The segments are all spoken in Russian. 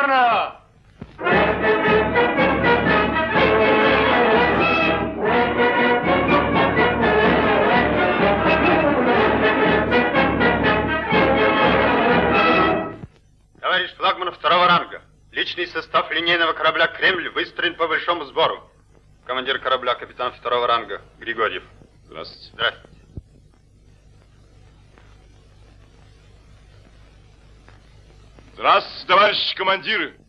Верно! Товарищ флагман второго ранга, личный состав линейного корабля «Кремль» выстроен по большому сбору. Командир корабля, капитан второго ранга Григорьев. Здравствуйте. Здравствуйте. Здравствуйте, товарищи командиры.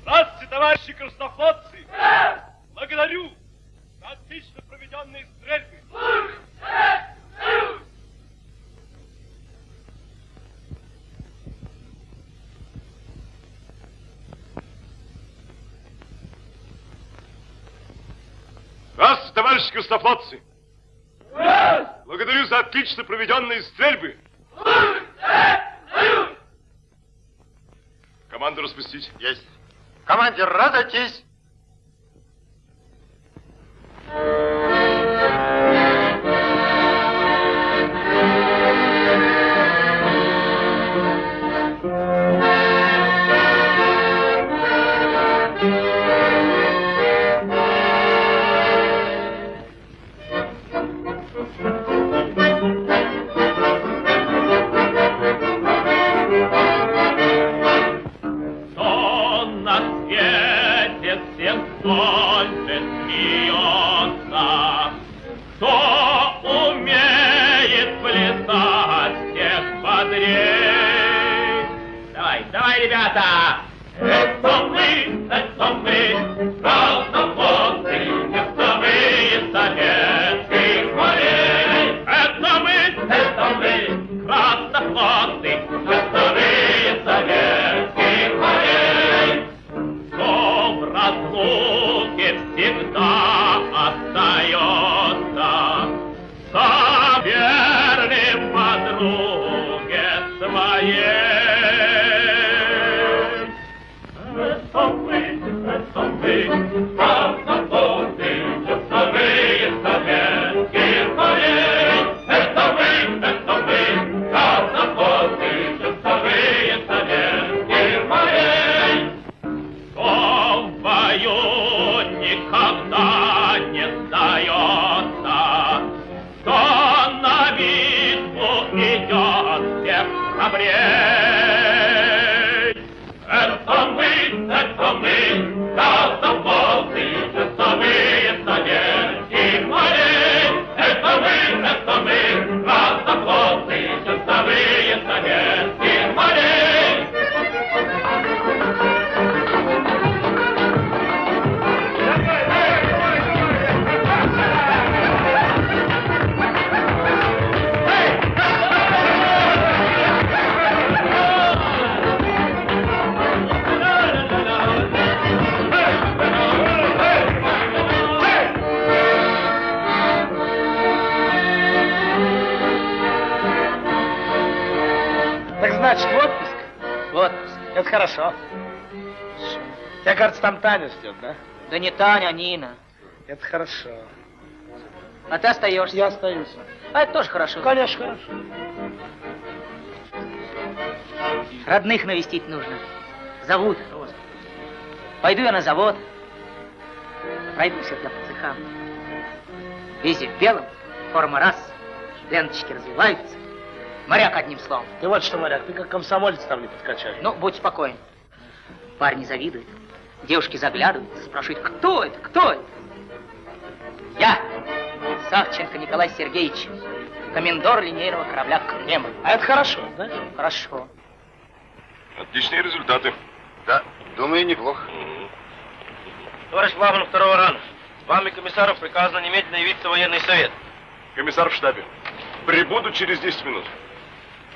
Здравствуйте! Товарищи краснофлотцы! Благодарю за отлично проведенные стрельбы. Здравствуйте, товарищи краснофлотцы. Благодарю за отлично проведенные стрельбы. Команду распустить. Есть. Командир, разойтись. Хорошо. Тебя, кажется, там Таня ждет, да? Да не Таня, а Нина. Это хорошо. А ты остаешься. Я остаюсь. А это тоже хорошо. Конечно, хорошо. Родных навестить нужно. Зовут. Пойду я на завод. Пройдусь я по цехам. Везде в белом, форма раз, ленточки развиваются. Моряк, одним словом. Ты вот что, моряк, ты как комсомолец там не подкачай. Ну, будь спокоен. Парни завидуют, девушки заглядывают, спрашивают, кто это, кто это? Я, Савченко Николай Сергеевич, комендор линейного корабля Кремль. А это хорошо, да? Хорошо. Отличные результаты. Да, думаю, неплохо. Товарищ Главный второго ранга, вами комиссару приказано немедленно явиться в военный совет. Комиссар в штабе. Прибуду через 10 минут.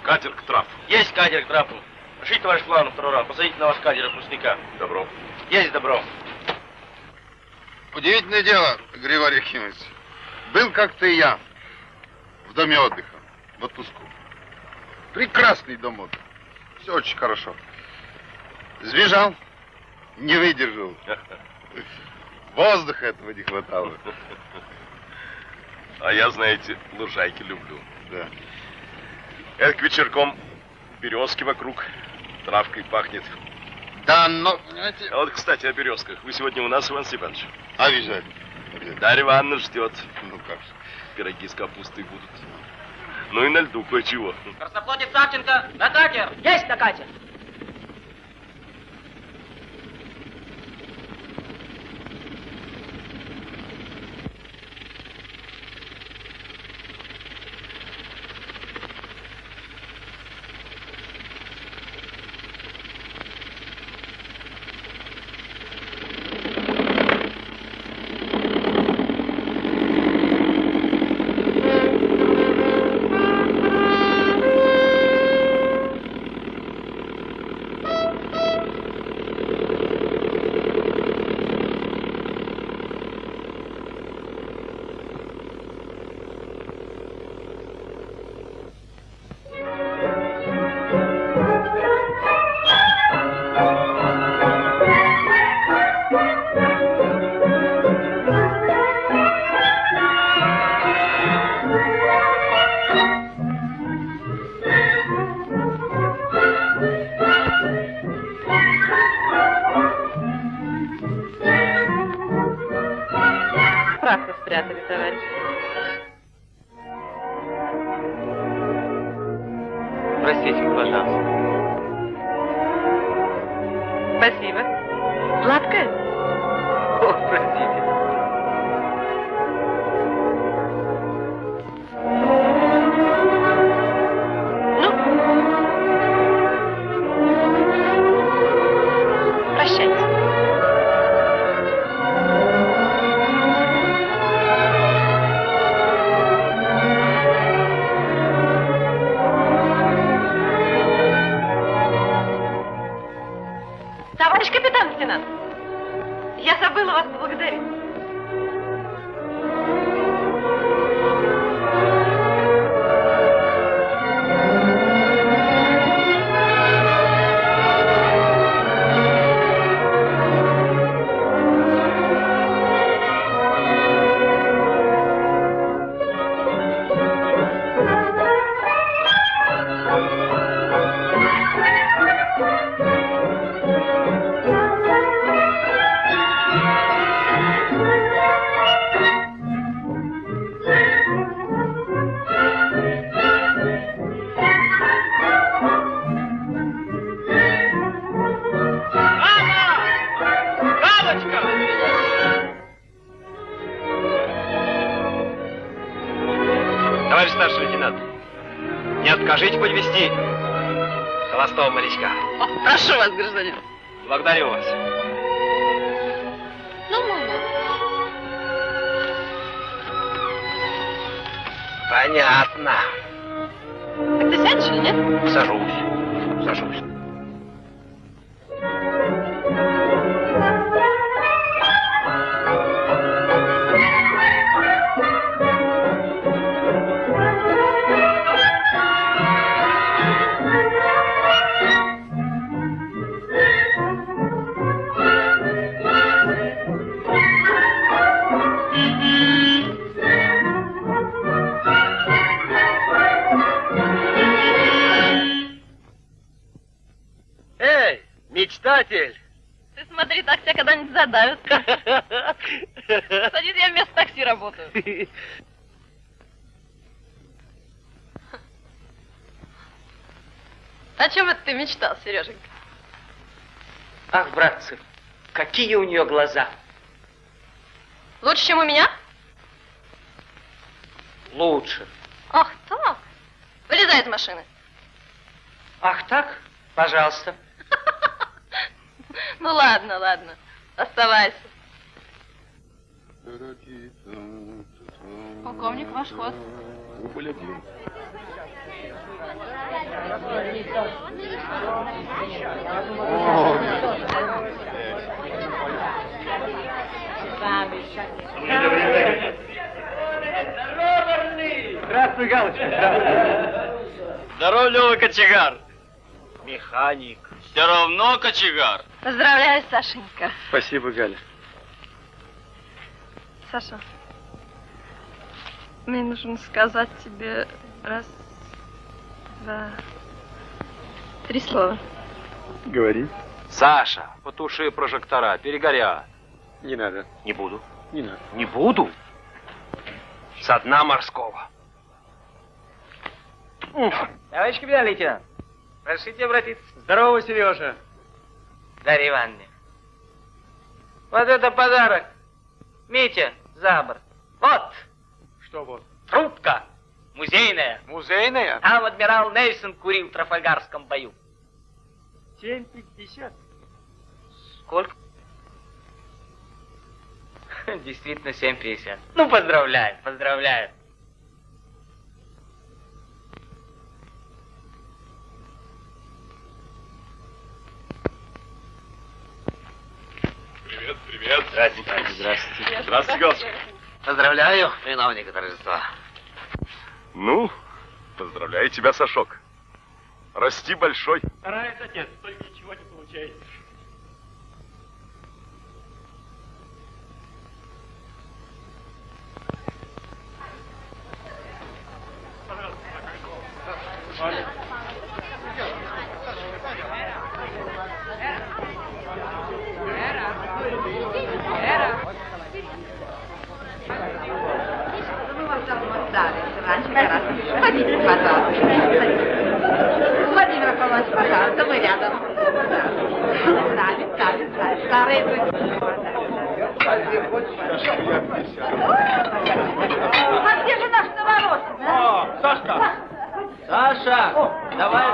Катер к трапу. Есть катер к трапу. Прошлите, товарищ Главный второго ранга, посадите на ваш катер отпускника. Добро. Есть добро. Удивительное дело, Григорий Ефимович. Был как-то и я в доме отдыха, в отпуску. Прекрасный дом отдыха. Все очень хорошо. Сбежал, не выдержал. Воздуха этого не хватало. А я, знаете, лужайки люблю. Да. Это к вечерком березки вокруг, травкой пахнет. Да, но, понимаете, А вот, кстати, о березках. Вы сегодня у нас, Иван Степанович? обязательно. обязательно. Дарья Ивановна ждет. Ну как же. Пироги с капустой будут. Ну и на льду кое-чего. Красноплодец Савченко, на катер! Есть на катер! Спрятали, товарищ. Простите, пожалуйста. Спасибо. Сладкое? О чем это ты мечтал, Сереженька? Ах, братцы, какие у нее глаза! Лучше, чем у меня? Лучше. Ах, так. Вылезай из машины. Ах так? Пожалуйста. Ну ладно, ладно. Оставайся. Полковник, ваш ход. Один. Здравствуй, Галочка. Здорово, Лёва Кочегар. Механик. Все равно кочегар. Поздравляю, Сашенька. Спасибо, Галя. Саша. Мне нужно сказать тебе раз, два, три слова. Говори. Саша, потуши прожектора, перегорят. Не надо. Не буду. Не надо. Не буду. Со дна морского. Товарищ капитан лейтенант, разрешите обратиться? Здорово, Сережа. Дарья Ивановна. Вот это подарок. Митя, за борт. Вот, Что вот? трубка. Музейная. Музейная? Там адмирал Нельсон курил в Трафальгарском бою. 7,50. Сколько? Действительно, 7,50. Ну, поздравляю, поздравляю. Привет, привет. Здравствуйте. Здравствуйте. Здравствуйте, Галочка. Поздравляю, виновника торжества. Ну, поздравляю тебя, Сашок. Расти большой. Старается отец, только ничего не получается. Мы вас давно ждали. Раньше гораздо. Садитесь, пожалуйста. Садитесь. Владимир Павлович, пожалуйста, мы рядом. Стали, стали, стали. Старые. А где же наш новоросный, а? Сашка! Саша! Давай!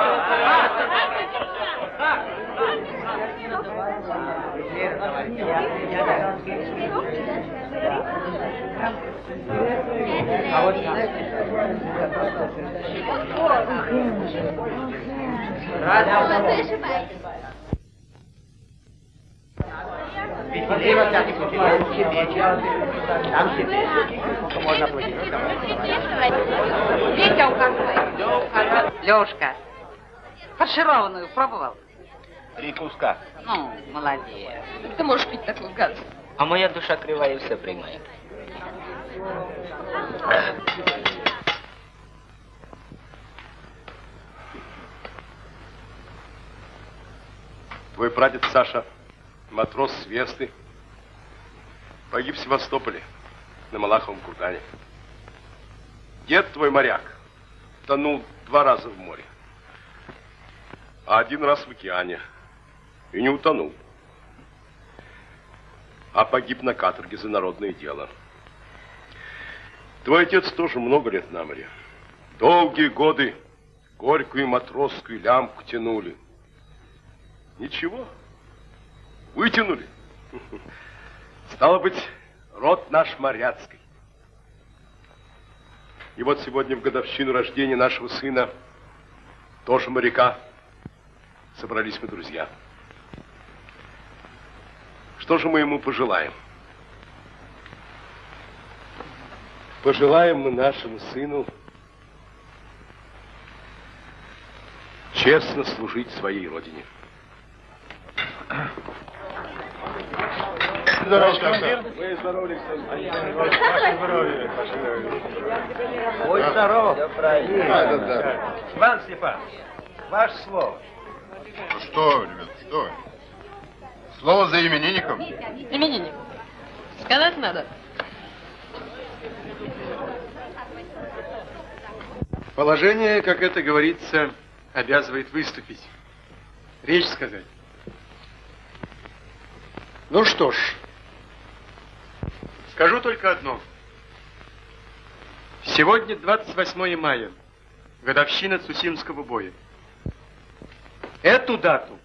Указывает. Лешка, фаршированную пробовал? Три куска. Ну, молодец. Ты можешь пить такую гадость. А моя душа кривая все приймає. Твой прадед Саша, матрос с Весты, погиб в Севастополе, на Малаховом кургане. Дед твой моряк, тонул два раза в море, а один раз в океане и не утонул, а погиб на каторге за народное дело. Твой отец тоже много лет на море. Долгие годы горькую матросскую лямку тянули. Ничего. Вытянули. Стало быть, род наш моряцкий. И вот сегодня в годовщину рождения нашего сына, тоже моряка, собрались мы друзья. Что же мы ему пожелаем? Пожелаем мы нашему сыну честно служить своей родине. Здорово, командир. Вы здоровы, Ваше здоровье. Ваше здоровье. Ой, здоров. Да, да, да. Иван Степанович, ваше слово. Ну что, ребят, что? Слово за именинником. Именинник. Сказать надо. Положение, как это говорится, обязывает выступить. Речь сказать. Ну что ж, скажу только одно. Сегодня 28 мая, годовщина Цусимского боя. Эту дату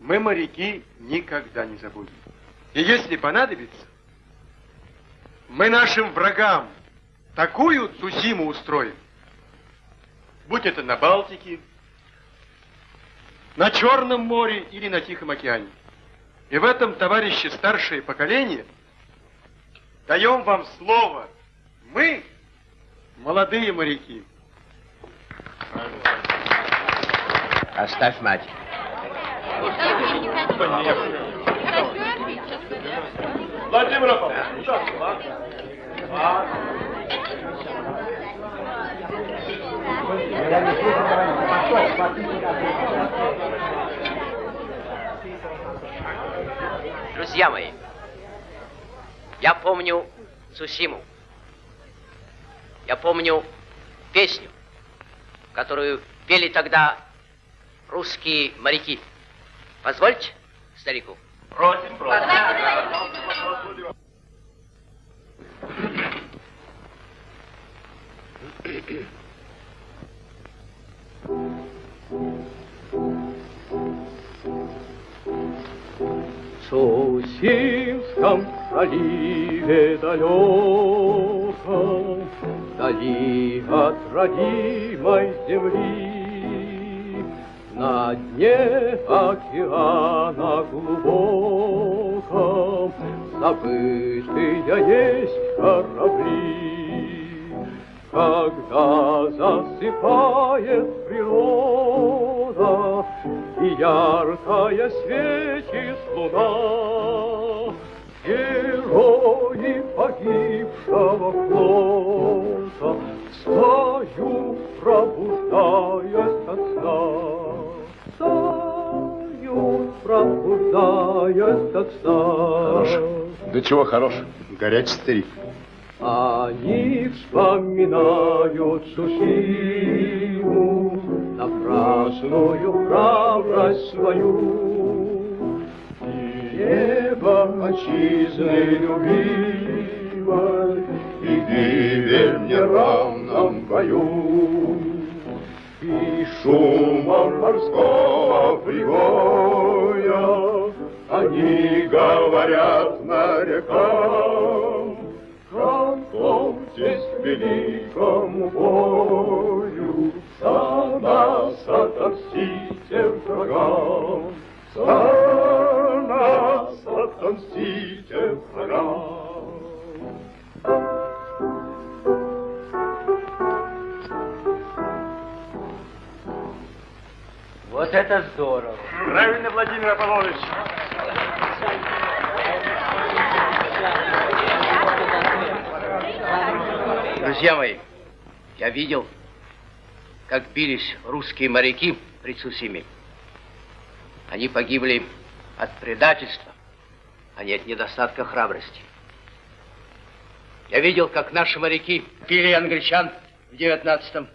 мы, моряки, никогда не забудем. И если понадобится, мы нашим врагам такую Цусиму устроим, будь это на Балтике, на Черном море или на Тихом океане. И в этом, товарищи, старшее поколение, даем вам слово. Мы, молодые моряки. Оставь мать. Владимир Друзья мои, я помню Цусиму. Я помню песню, которую пели тогда русские моряки. Позвольте старику. Просим, просим. В Сусимском проливе далеком, Вдали от родимой земли, На дне океана глубоком Забытые есть корабли. Когда засыпает природа И яркая светит луна, Герои погибшего флота Встают, пробуждаясь от сна. Встают, пробуждаясь от сна. Да чего хорош? Горячий старик. Они вспоминают Сусиму, Напрасную храбрость свою. Небо отчизны любимой, И гибель в неравном бою. И шумом морского прибоя Они говорят морякам, Готовьтесь к великому бою, За нас отомстите врагам, отомстите врагам. Вот это здорово. Правильно, Владимир Аполлоныч. Друзья мои, я видел, как бились русские моряки при Цусиме. Они погибли от предательства, а не от недостатка храбрости. Я видел, как наши моряки пили англичан в девятнадцатом.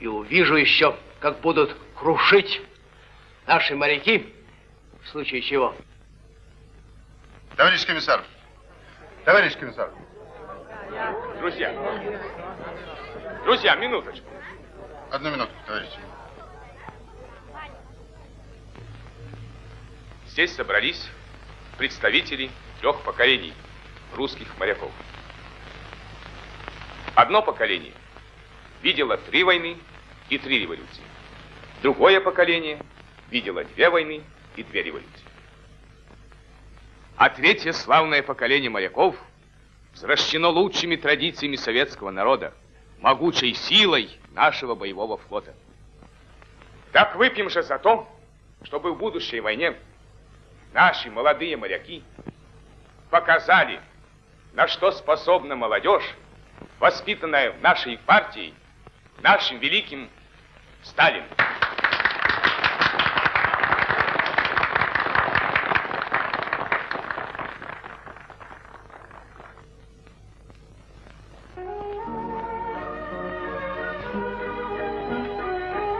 И увижу еще, как будут крушить наши моряки, в случае чего. Товарищ комиссар, товарищ комиссар, Друзья, друзья, минуточку. одну минутку, товарищ. Здесь собрались представители трех поколений русских моряков. Одно поколение видело три войны и три революции. Другое поколение видело две войны и две революции. А третье славное поколение моряков взращено лучшими традициями советского народа, могучей силой нашего боевого флота. Так выпьем же за то, чтобы в будущей войне наши молодые моряки показали, на что способна молодежь, воспитанная в нашей партии, нашим великим Сталином.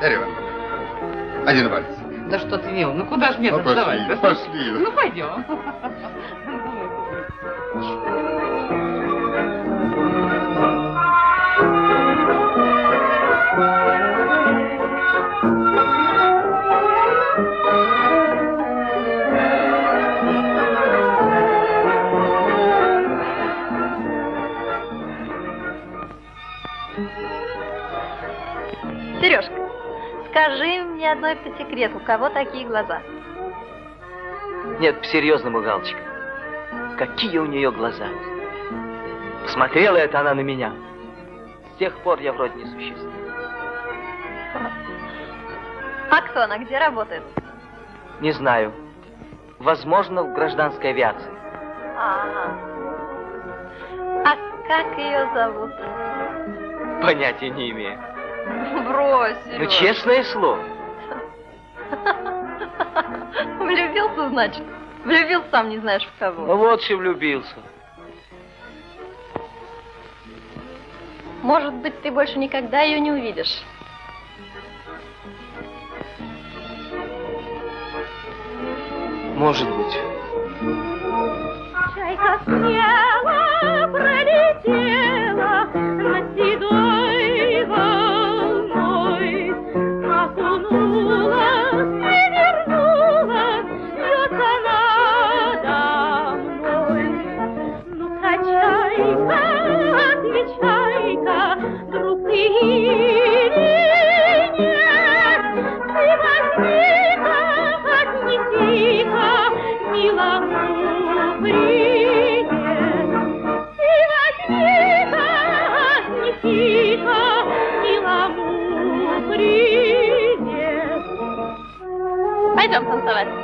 Дарья Ивановна, один вальс. Да что ты, Мил, ну куда ж мне Ну, тут пошли, давать? пошли. Ну, пойдем. Одной по секрету, у кого такие глаза? Нет, по-серьезному, Галочка. Какие у нее глаза. Посмотрела это она на меня. С тех пор я вроде не существую. А кто она, где работает? Не знаю. Возможно, в гражданской авиации. А, а как ее зовут? Понятия не имею. Брось, Ну, честное слово. Влюбился, значит? Влюбился сам не знаешь в кого. Ну вот что влюбился. Может быть, ты больше никогда ее не увидишь. Может быть. Чайка смело Пойдем танцевать.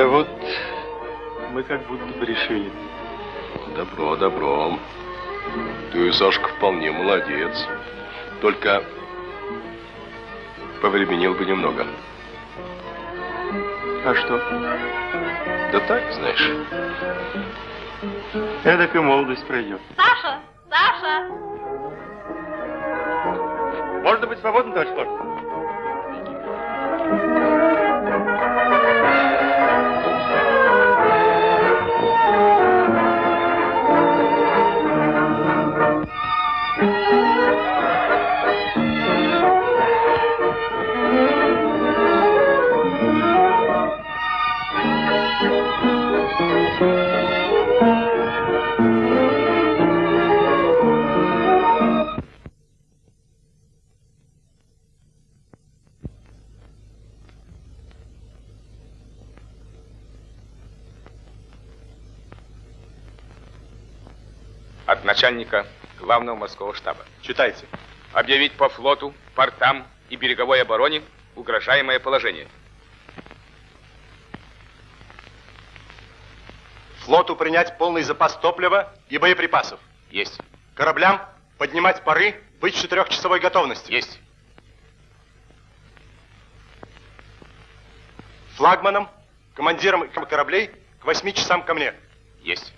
Да вот, мы как будто бы решили. Добро, добро. Ты, Сашка, вполне молодец. Только повременил бы немного. А что? Да так, знаешь. Эдак и молодость пройдет. Саша! Саша! Можно быть свободным, товарищ Флаг? Начальника главного морского штаба. Читайте. Объявить по флоту, портам и береговой обороне угрожаемое положение. Флоту принять полный запас топлива и боеприпасов. Есть. Кораблям поднимать пары, быть в четырехчасовой готовности. Есть. Флагманам, командирам кораблей к восьми часам ко мне. Есть.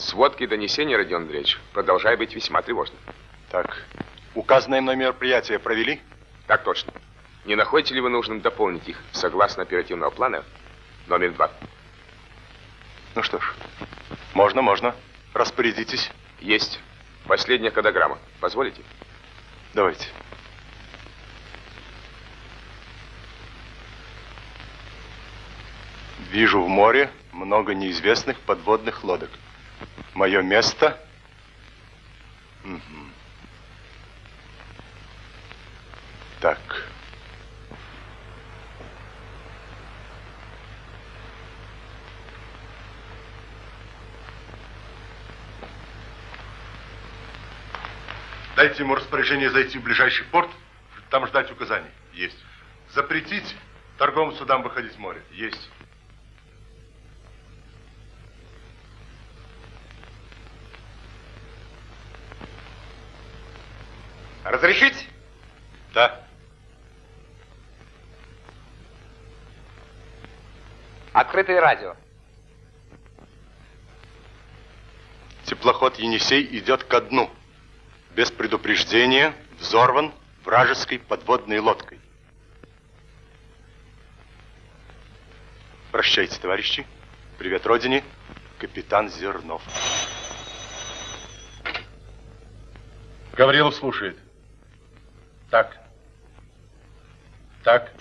Сводки и донесения, Родион Андреевич, продолжая быть весьма тревожным. Так, указанное мной мероприятие провели? Так точно. Не находите ли вы нужным дополнить их согласно оперативного плана номер два? Ну что ж, можно, можно. Распорядитесь. Есть. Последняя кодограмма. Позволите? Давайте. Вижу в море много неизвестных подводных лодок. Мое место... Мгм. Так. Дайте ему распоряжение зайти в ближайший порт, там ждать указаний. Есть. Запретить торговым судам выходить в море. Есть. Разрешить? Да. Открытое радио. Теплоход «Енисей» идет ко дну. Без предупреждения взорван вражеской подводной лодкой. Прощайте, товарищи. Привет, Родине. Капитан Зернов. Гаврилов слушает. Так. Так.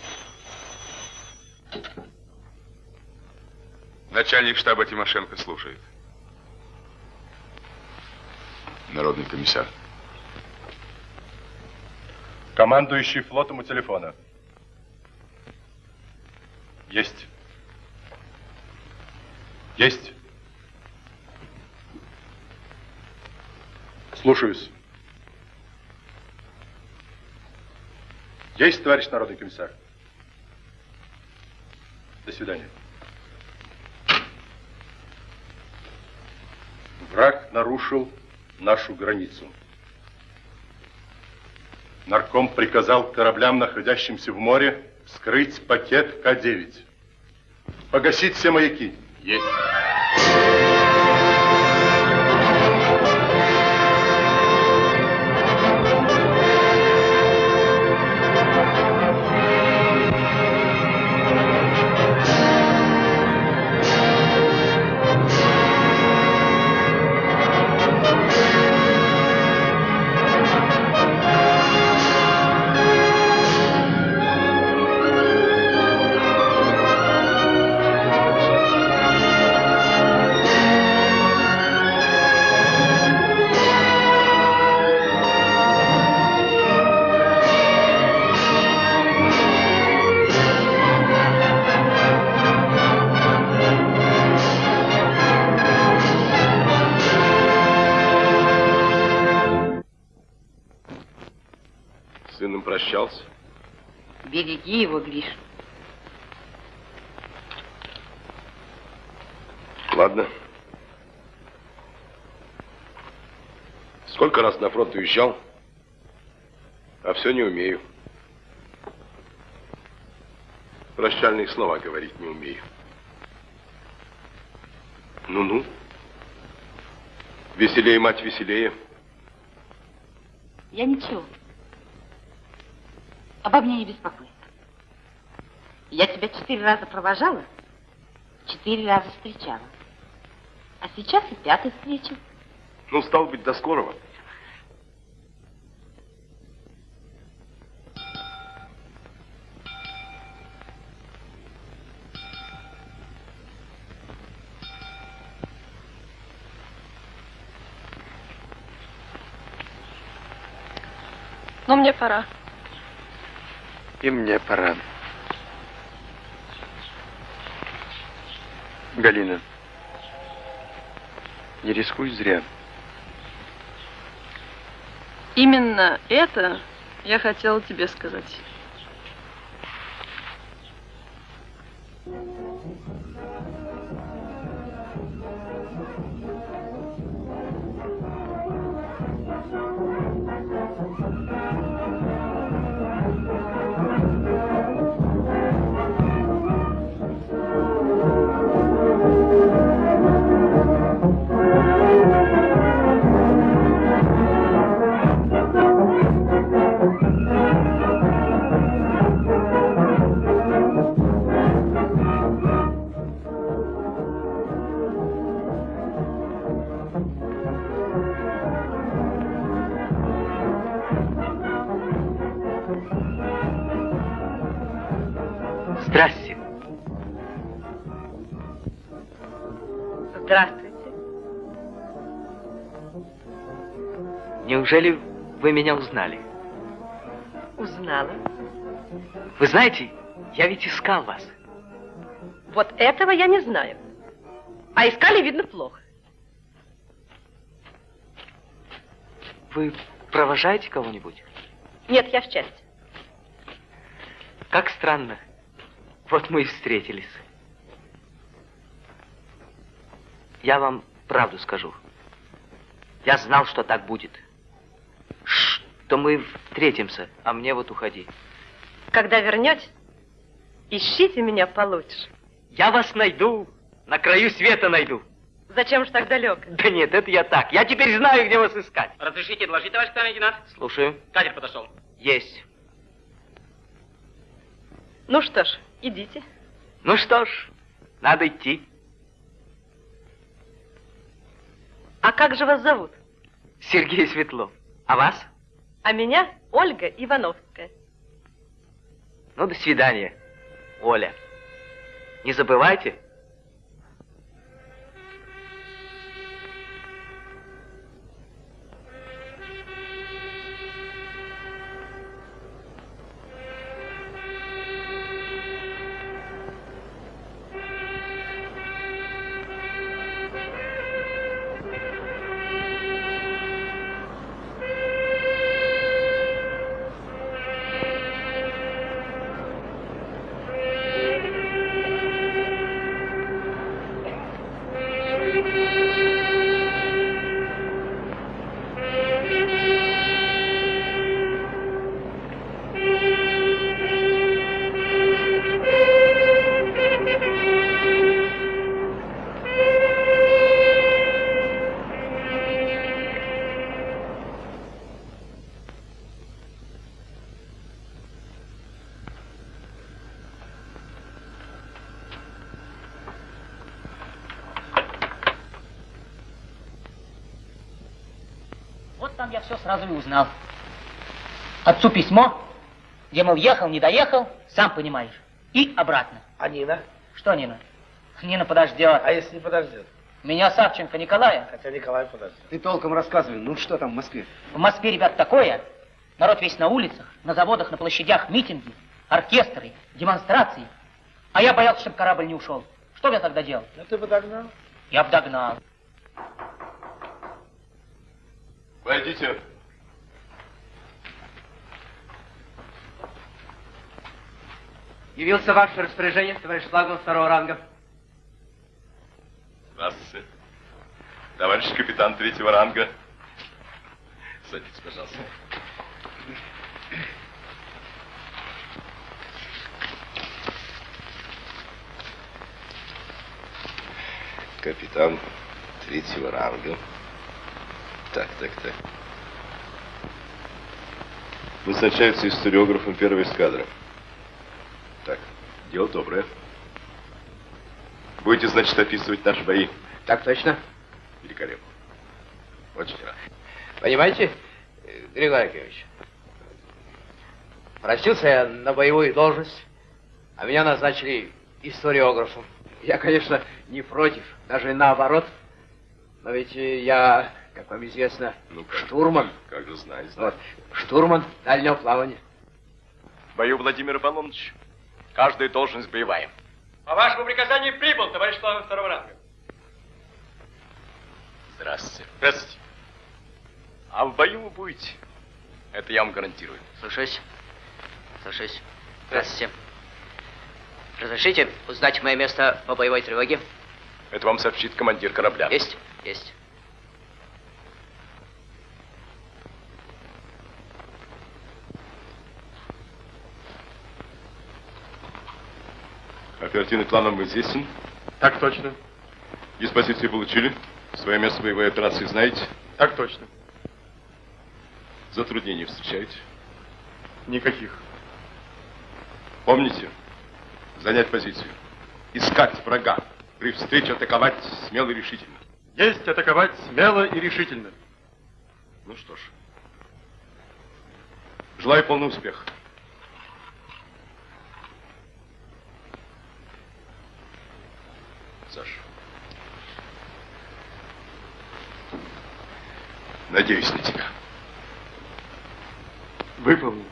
Начальник штаба Тимошенко слушает. народный комиссар. Командующий флотом у телефона. Есть. Есть. Слушаюсь. Есть, товарищ народный комиссар. До свидания. Враг нарушил нашу границу. Нарком приказал кораблям, находящимся в море, вскрыть пакет К-9. Погасить все маяки. Есть. Фронт уезжал, а все не умею. Прощальные слова говорить не умею. Ну-ну. Веселее, мать, веселее. Я ничего. Обо мне не беспокойся. Я тебя четыре раза провожала, четыре раза встречала. А сейчас и пятый встречу. Ну, стал быть, до скорого. Мне пора. И мне пора. Галина, не рискуй зря. Именно это я хотела тебе сказать. Здрасте. Неужели вы меня узнали? Узнала. Вы знаете, я ведь искал вас. Вот этого я не знаю. А искали, видно, плохо. Вы провожаете кого-нибудь? Нет, я в части. Как странно. Вот мы и встретились. Я вам правду скажу. Я знал, что так будет. Что мы встретимся, а мне вот уходи. Когда вернетесь, ищите меня получше. Я вас найду. На краю света найду. Зачем же так далеко? Да нет, это я так. Я теперь знаю, где вас искать. Разрешите доложить, товарищ капитан лейтенант? Слушаю. Катер подошел. Есть. Ну что ж, идите. Ну что ж, надо идти. А как же вас зовут? Сергей Светлов. А вас? А меня Ольга Ивановская. Ну, до свидания, Оля. Не забывайте. Узнал. Отцу письмо, где, мол, ехал, не доехал, сам понимаешь, и обратно. А Нина? Что Нина? Нина подождет. А если не подождет? Меня Савченко Николая. Хотя Николай подождет. Ты толком рассказывай, ну что там в Москве? В Москве, ребят, такое. Народ весь на улицах, на заводах, на площадях, митинги, оркестры, демонстрации. А я боялся, чтобы корабль не ушел. Что бы я тогда делал? Ну ты бы догнал. Я бы догнал. Войдите. Явился ваше распоряжение, товарищ флагман второго ранга. Здравствуйте. Товарищ капитан третьего ранга. Садитесь, пожалуйста. Капитан третьего ранга. Так, так, так. Назначается историографом первой эскадры. Дело доброе. Будете, значит, описывать наши бои? Так точно. Великолепно. Очень рад. Понимаете, Григорий Аркадьевич, просился я на боевую должность, а меня назначили историографом. Я, конечно, не против, даже наоборот. Но ведь я, как вам известно, Ну, как, штурман. Как же знаю, знаю. Вот, штурман дальнего плавания. В бою, Владимир Ипполоныч, каждая должность боевая. По вашему приказанию прибыл, товарищ флагман второго ранга. Здравствуйте. Здравствуйте. А в бою вы будете. Это я вам гарантирую. Слушаюсь. Слушаюсь. Здравствуйте. Разрешите узнать мое место по боевой тревоге? Это вам сообщит командир корабля. Есть? Есть. Оперативный план вам известен? Так точно. Диспозиции получили? Свое место боевой операции знаете? Так точно. Затруднений встречаете? Никаких. Помните? Занять позицию. Искать врага. При встрече атаковать смело и решительно. Есть атаковать смело и решительно. Ну что ж. Желаю полного успеха. Саша. Надеюсь на тебя. Выполнил.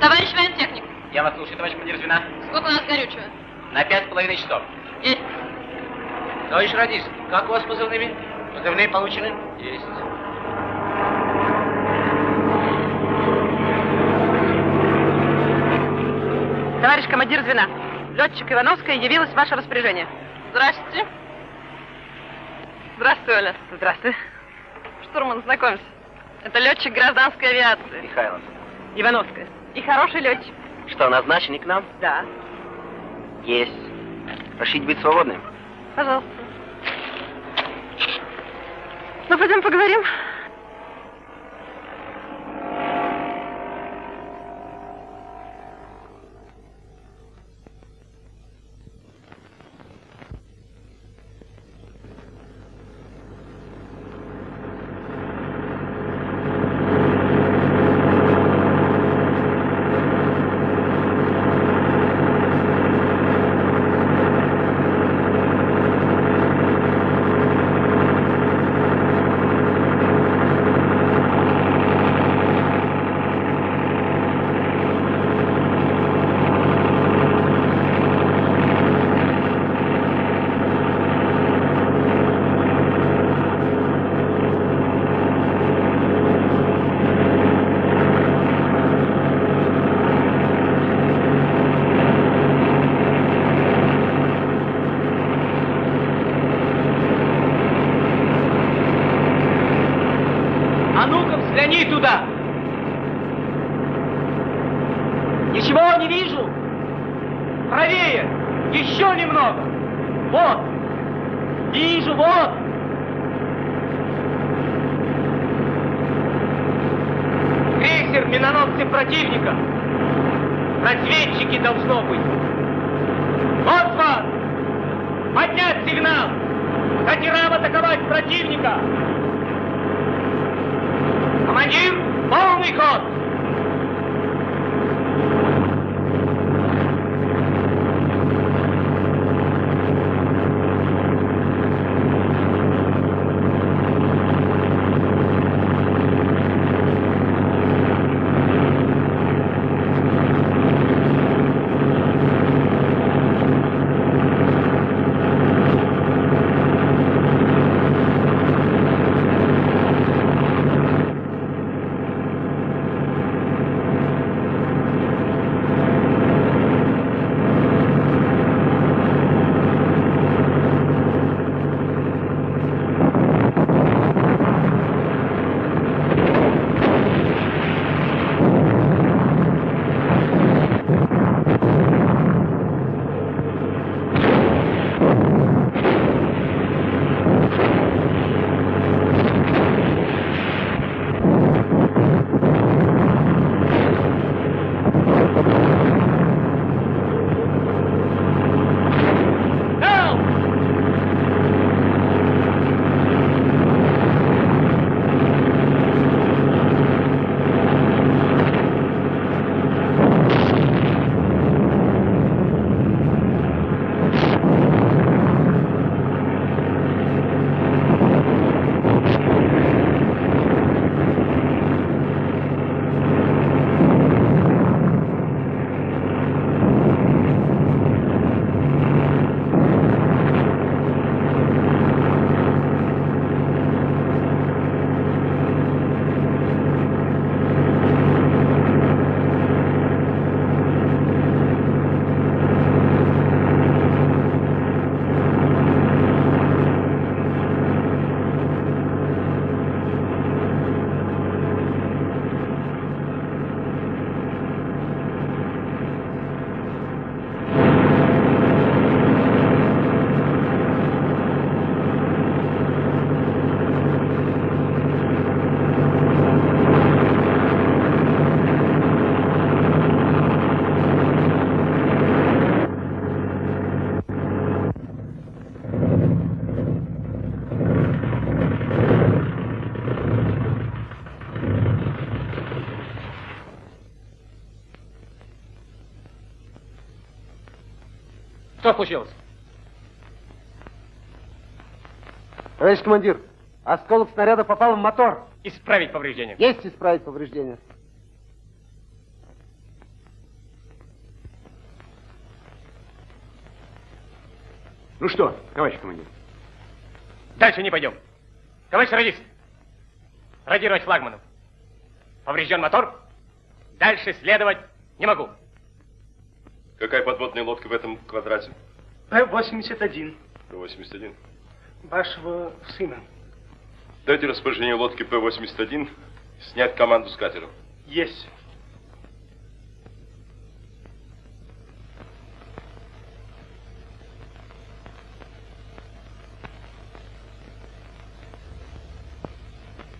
Товарищ воентехник, Я вас слушаю, товарищ командир звена. сколько у нас горючего? На пять с половиной часов. Есть. Товарищ радист, как у вас с позывными? Позывные получены? Есть. Товарищ командир звена, летчик Ивановская явилась в ваше распоряжение. Здравствуйте. Здравствуй, Оля. Здравствуй. Штурман, знакомься. Это летчик гражданской авиации. Михайлов. Ивановская. И хороший летчик. Что, назначенный к нам? Да. Есть. Разрешите быть свободным? Пожалуйста. Ну, пойдем поговорим. Что случилось? Товарищ командир, осколок снаряда попал в мотор. Исправить повреждения. Есть исправить повреждения. Ну что, товарищ командир? Дальше не пойдем. Товарищ радист, радировать флагманом. Поврежден мотор, дальше следовать не могу. Какая подводная лодка в этом квадрате? П-81. П-81. Вашего сына. Дайте распоряжение лодки П-81 снять команду с катера. Есть.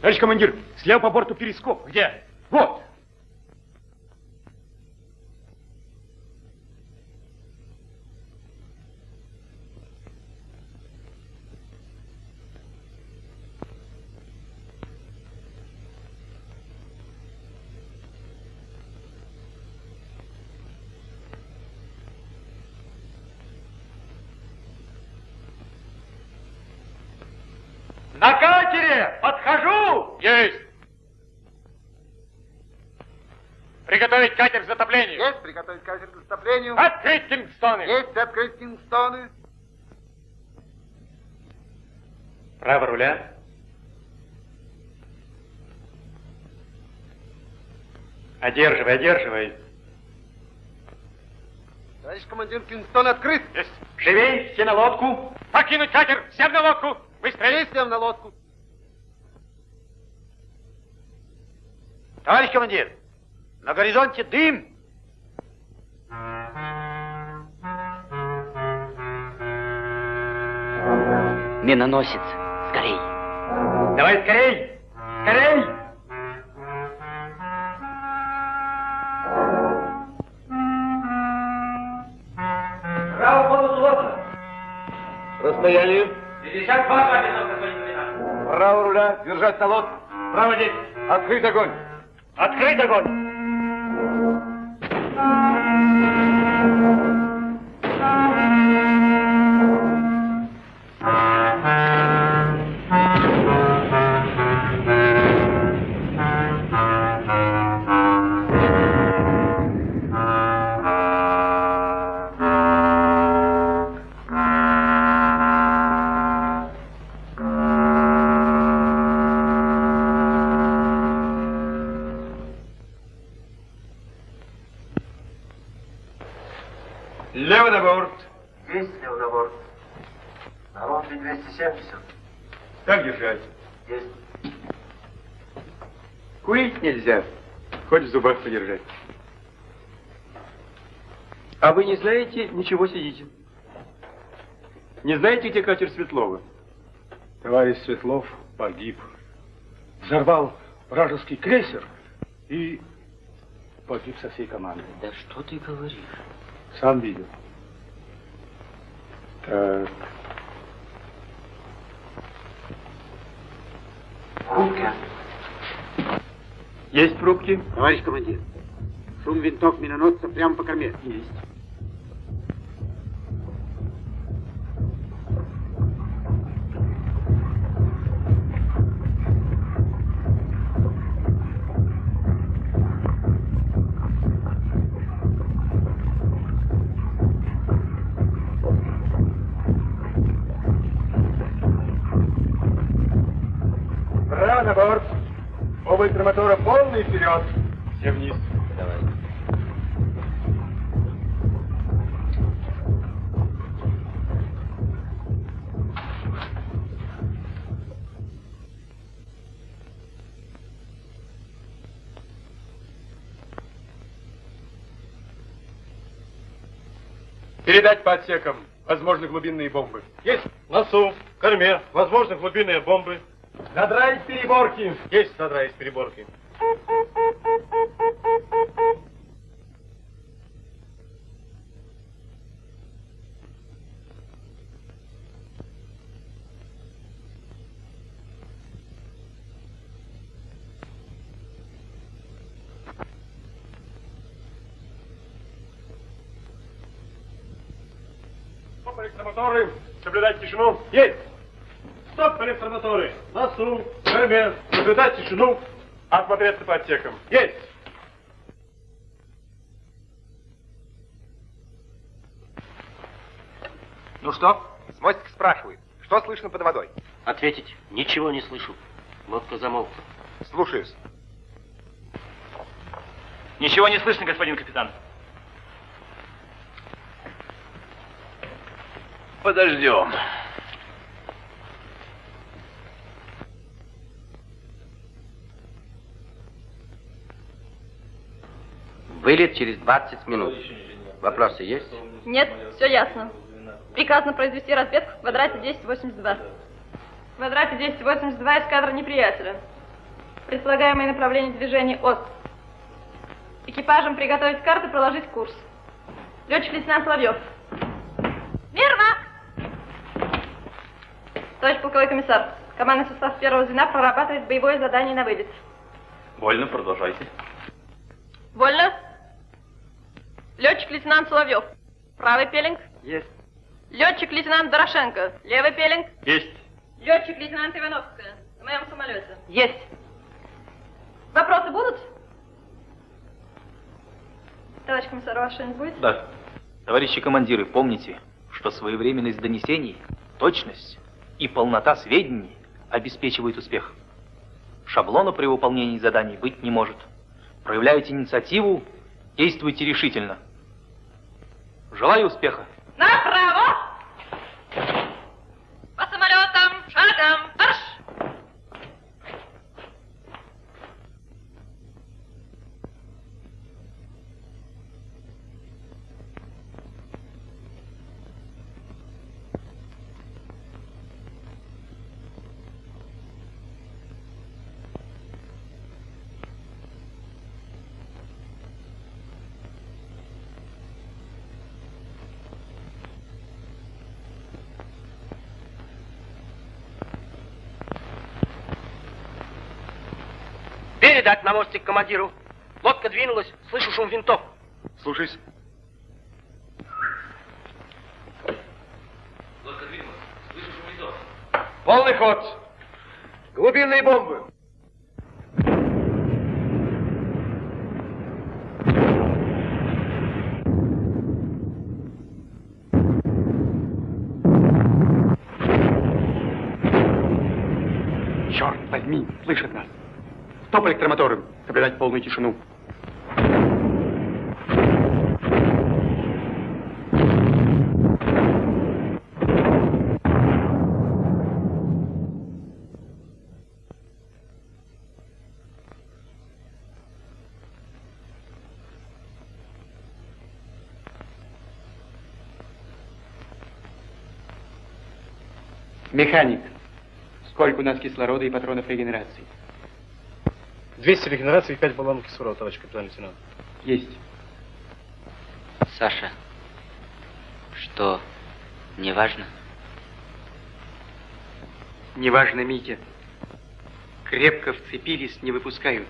Товарищ командир, слева по борту перископ. Где? Вот. На катере! Подхожу! Есть! Приготовить катер к затоплению. Есть приготовить катер к кингстоны. Есть открыть кингстоны. Право руля. Одерживай, одерживай. Товарищ командир, кингстон открыт. Есть. Живей, все на лодку. Покинуть катер, всем на лодку. Быстрее. Всем на лодку. Товарищ командир, на горизонте дым. Миноносец, скорей. Давай скорей! Скорей! Право полусловно. Расстояние. 52 капитан, господин капитан. Право руля. Держать на лод. Право здесь. Открыть огонь. Открыть огонь. Не знаете, ничего сидите? Не знаете, где катер Светлова? Товарищ Светлов погиб. Взорвал вражеский крейсер и погиб со всей командой. Да что ты говоришь? Сам видел. Так. Рубка. Есть пробки? Товарищ командир. Шум винтов миноносца прямо по корме. Есть. Передать по отсекам. Возможны глубинные бомбы. Есть носу, корме, возможно, глубинные бомбы. Надраить переборки. Есть надраить переборки. Стоп, электромоторы. Соблюдать тишину. Есть. Стоп, электромоторы. Носу, корме. Соблюдать тишину. Осмотреться по отсекам. Есть. Ну что? С мостика спрашивает. Что слышно под водой? Ответить ничего не слышу. Лодка замолкла. Слушаюсь. Ничего не слышно, господин капитан. Подождем. Вылет через 20 минут. Вопросы есть? Нет, все ясно. Приказано произвести разведку в квадрате 1082. В квадрате 1082 эскадра неприятеля. Предполагаемое направление движения ОС. Экипажам приготовить карты, проложить курс. Летчик-лейтенант Соловьев. Товарищ полковой комиссар, командный состав первого звена прорабатывает боевое задание на вылет. Вольно, продолжайте. Вольно? Летчик-лейтенант Соловьев. Правый пеленг. Есть. Летчик-лейтенант Дорошенко. Левый пеленг. Есть. Летчик-лейтенант Ивановская. На моем самолете. Есть. Вопросы будут? Товарищ комиссар, ваш что-нибудь будет? Да. Товарищи командиры, помните, что своевременность донесений, точность и полнота сведений обеспечивают успех. Шаблона при выполнении заданий быть не может. Проявляйте инициативу, действуйте решительно. Желаю успеха. Направо! Передать на мостик командиру. Лодка двинулась, слышу шум винтов. Слушаюсь. Лодка двинулась, слышу шум винтов. Полный ход. Глубинные бомбы. Черт возьми, слышат нас. Стоп электромотором. Соблюдать полную тишину. Механик, сколько у нас кислорода и патронов регенерации? 200 регенераций и 5 баллонов кислорода, товарищ капитан лейтенант. Есть. Саша, что, не важно? Неважно, Митя. Крепко вцепились, не выпускают.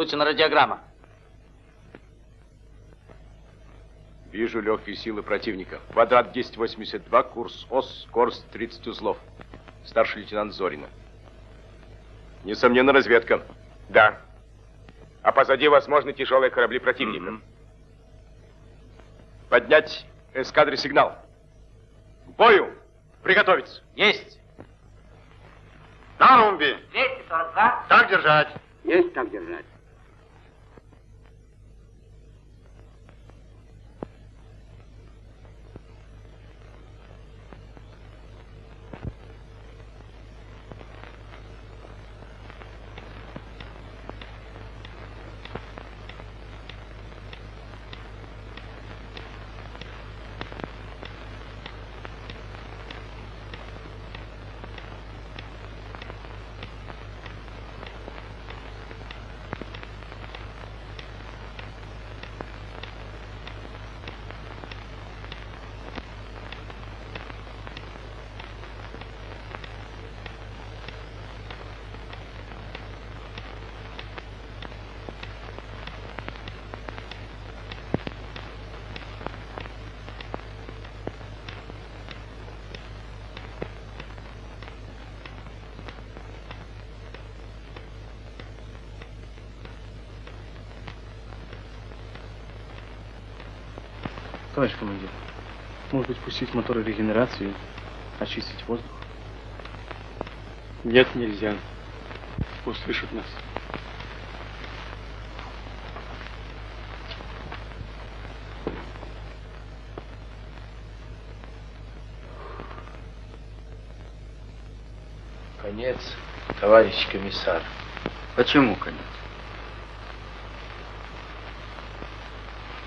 Получена радиограмма. Вижу легкие силы противника. Квадрат 1082, курс ОС, скорость 30 узлов. Старший лейтенант Зорина. Несомненно, разведка. Да. А позади, возможно, тяжелые корабли противника. Поднять эскадре сигнал. К бою! Приготовиться! Есть! На румбе! 242. Так держать! Есть так держать. Товарищ командир, может быть, пустить моторы регенерации, очистить воздух? Нет, нельзя. Услышат нас. Конец, товарищ комиссар. Почему конец?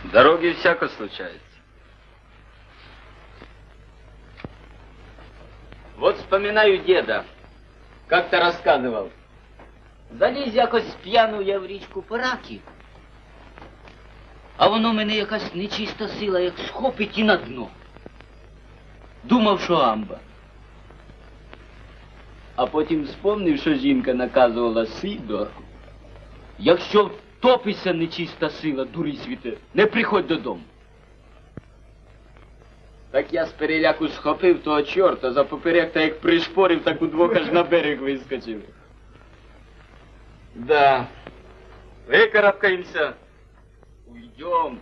В дороге всяко случается. Вспоминаю деда. Как-то рассказывал. Заліз якось п'яну я в річку Параки. А воно мене якась нечиста сила, як схопить і на дно. Думав, що амба. А потім вспомнив, що жінка наказувала Сидор. Якщо втопиться нечиста сила, дурий світе, не приходь додому. Так я з переляку схопив того чорта за поперек та як пришпорив, так удвох аж на берег вискочив. Да. Викарабкаємося. Уйдем.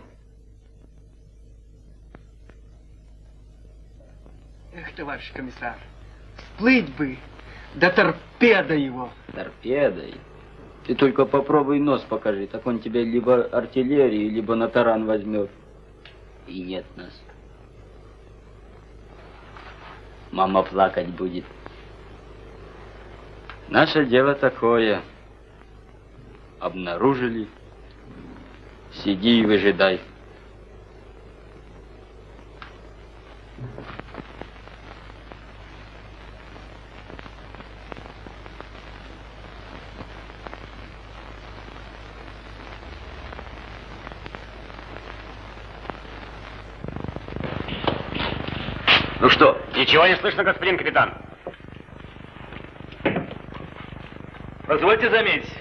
Эх, товарищ комиссар, всплыть бы, да торпеда его. Торпедой. Ты только попробуй нос покажи, так он тебя либо артиллерии, либо на таран возьмет. И нет нас. Мама плакать будет. Наше дело такое. Обнаружили. Сиди и выжидай. Ну что, ничего не слышно, господин капитан? Позвольте заметить,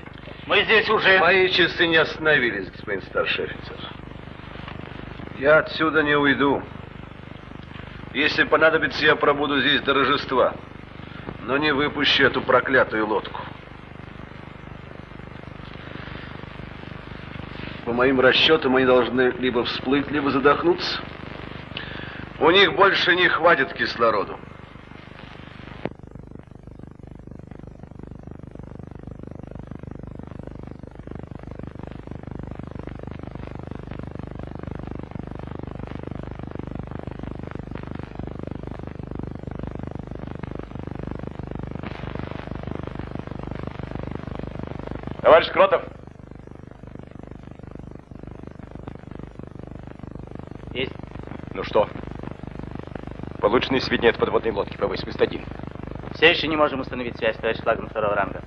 мы здесь уже... Мои часы не остановились, господин старший офицер. Я отсюда не уйду. Если понадобится, я пробуду здесь до Рождества. Но не выпущу эту проклятую лодку. По моим расчетам, они должны либо всплыть, либо задохнуться. У них больше не хватит кислороду. Товарищ Кротов. Есть. Ну что? Полученные сведения от подводной лодки П-81. Все еще не можем установить связь, товарищ флагман второго ранга.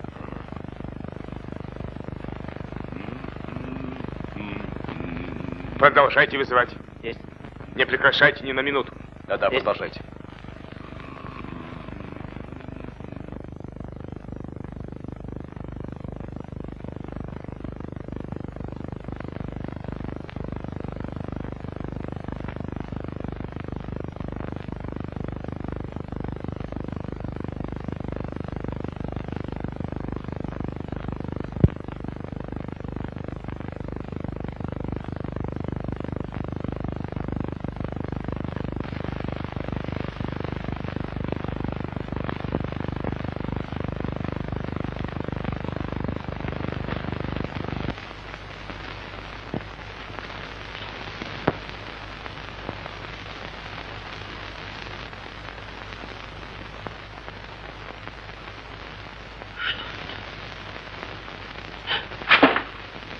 Продолжайте вызывать. Есть. Не прекращайте ни на минуту. Да-да, продолжайте.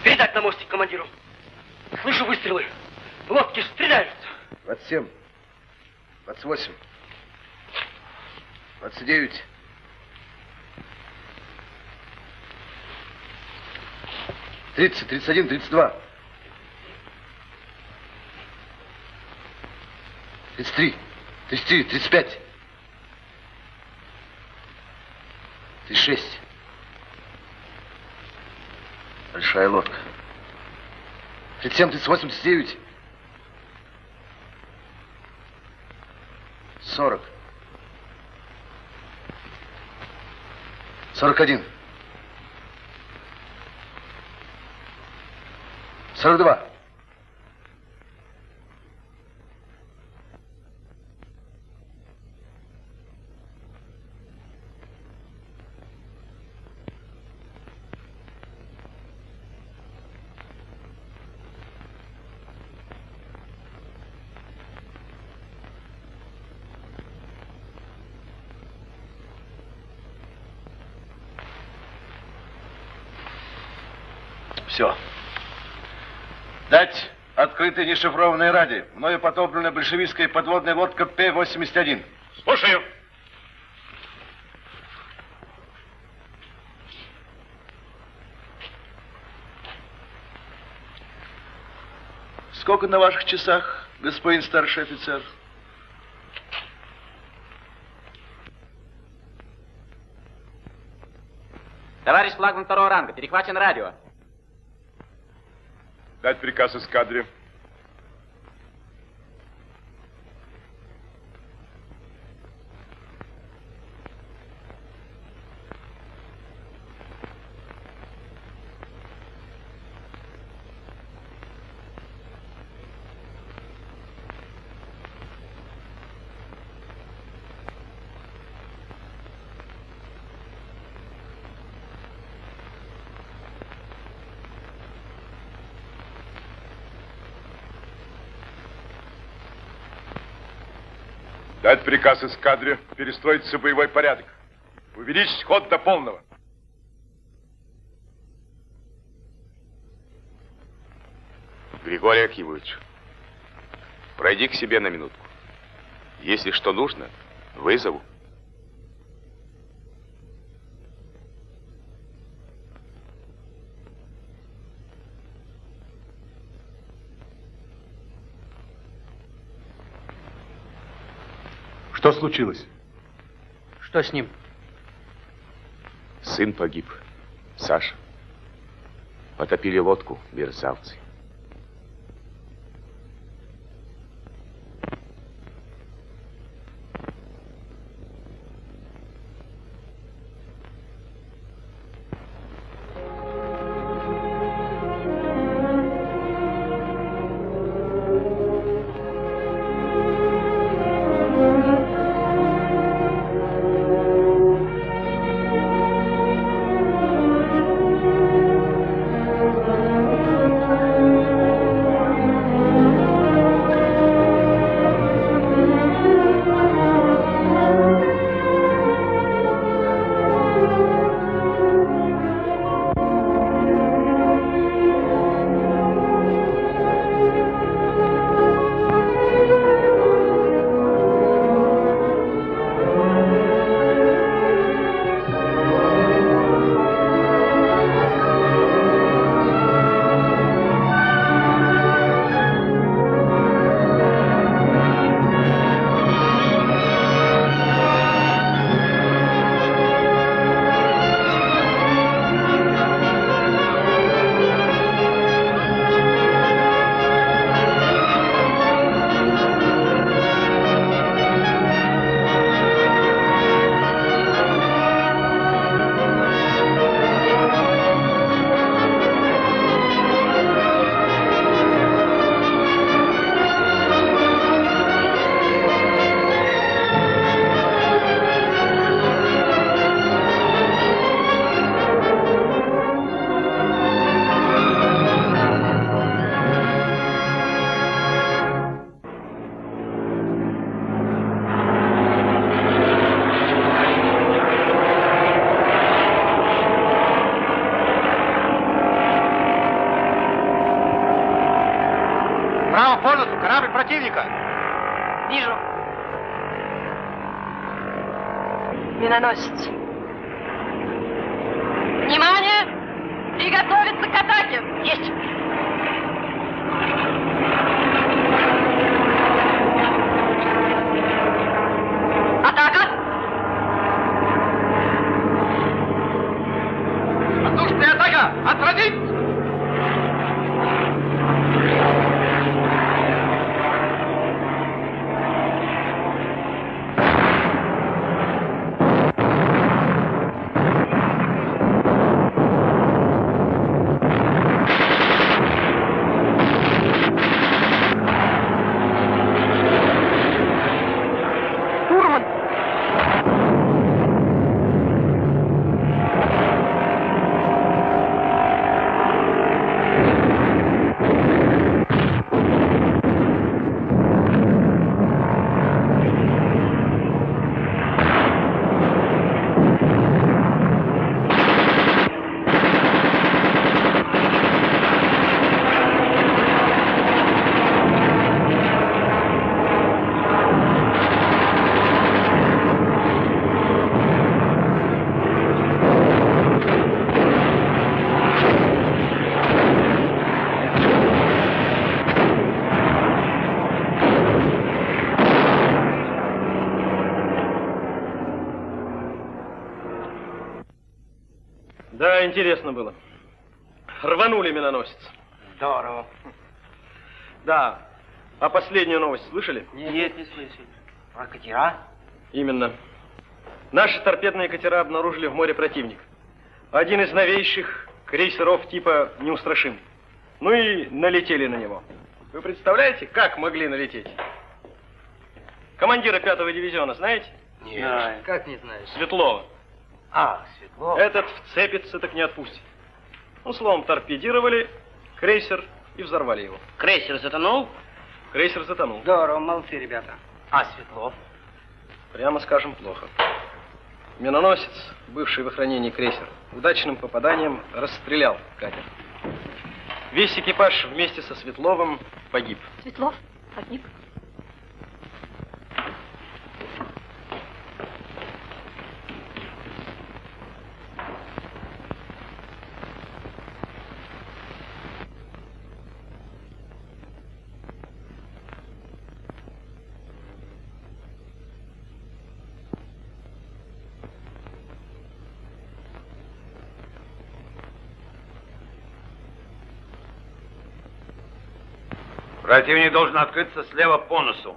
Передать на мостик командиру. Слышу выстрелы. Лодки стреляют. 27, 28, 29. Тридцать, тридцать один, тридцать два. Тридцать три, тридцать четыре, тридцать пять. Тридцать шесть. Большая лодка. 37, 389. 40. 41. 42. Все. Дать открытое нешифрованное радио. Мною потоплена большевистская подводная лодка П-81. Слушаю. Сколько на ваших часах, господин старший офицер? Товарищ флагман второго ранга, перехвачен радио. Дать приказ эскадре. Дать приказ эскадре перестроиться в боевой порядок. Увеличить ход до полного. Григорий Акимович, пройди к себе на минутку. Если что нужно, вызову. Случилось? Что с ним? Сын погиб. Саша. Потопили лодку, мерзавцы. Миноносец. Внимание! Приготовиться к атаке! Есть! Атака! Воздушная атака! Отразить! Да, интересно было. Рванули миноносец. Здорово. Да. А последнюю новость слышали? Нет, не слышали. Про катера? Именно. Наши торпедные катера обнаружили в море противник. Один из новейших крейсеров типа «Неустрашим». Ну и налетели на него. Вы представляете, как могли налететь? Командира пятого дивизиона знаете? Нет. Как не знаешь? Светлова. А, Светлов. Этот вцепится, так не отпустит. Ну, словом, торпедировали крейсер и взорвали его. Крейсер затонул? Крейсер затонул. Здорово, молодцы, ребята. А Светлов? Прямо скажем, плохо. Миноносец, бывший в охранении крейсер, удачным попаданием расстрелял катер. Весь экипаж вместе со Светловым погиб. Светлов погиб. Противник должен открыться слева по носу.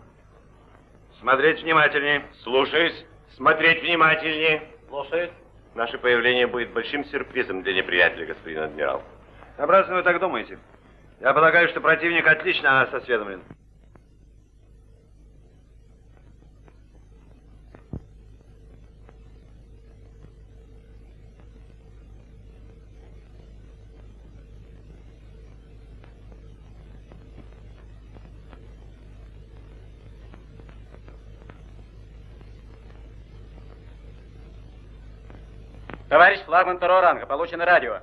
Смотреть внимательнее. Слушаюсь. Смотреть внимательнее. Слушаюсь. Наше появление будет большим сюрпризом для неприятеля, господин адмирал. Напрасно вы так думаете. Я полагаю, что противник отлично о нас осведомлен. Товарищ флагман второго ранга, получено радио.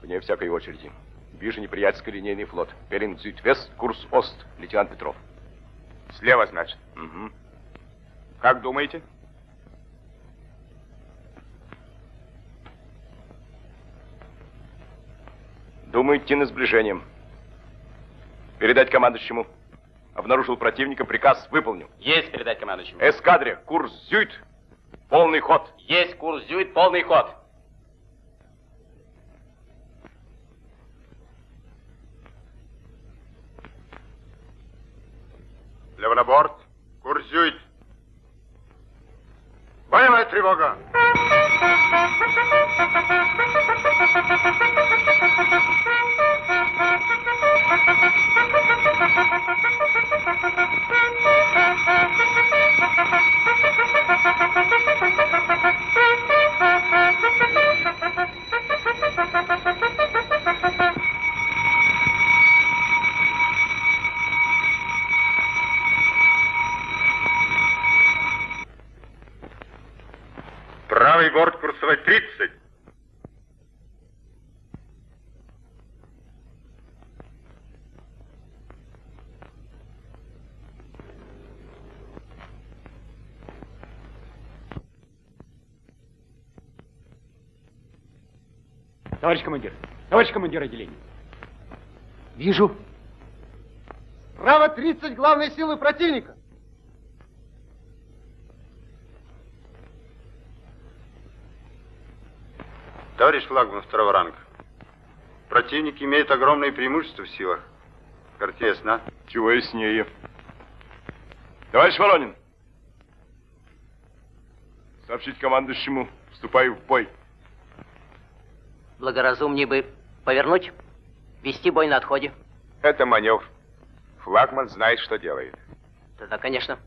Вне всякой очереди. Вижу неприятельский линейный флот. Беринг Зюд-Вест, курс Ост, лейтенант Петров. Слева, значит. Угу. Как думаете? Думаю, идти на сближение. Передать командующему. Обнаружил противника, приказ выполню. Есть передать командующему. Эскадре, курс Зюит, полный ход. Есть курс Зюит, полный ход. Борт. Курсюет. Боевая тревога. Правый курсовой 30. Товарищ командир, товарищ командир отделения. Вижу. Право 30 главной силы противника. Товарищ флагман второго ранга. Противник имеет огромное преимущество в силах. Карте ясна? Чего яснее. Товарищ Воронин. Сообщить командующему, вступаю в бой. Благоразумнее бы повернуть, вести бой на отходе. Это маневр. Флагман знает, что делает. Тогда, конечно.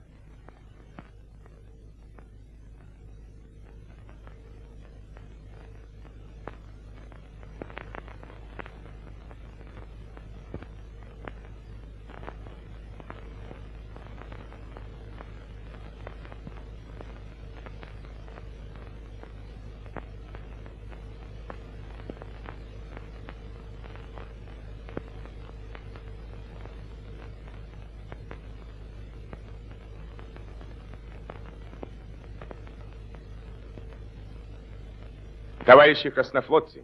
Товарищи краснофлотцы,